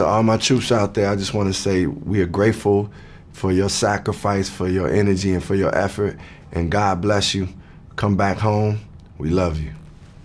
To all my troops out there, I just want to say we are grateful for your sacrifice, for your energy, and for your effort. And God bless you. Come back home. We love you.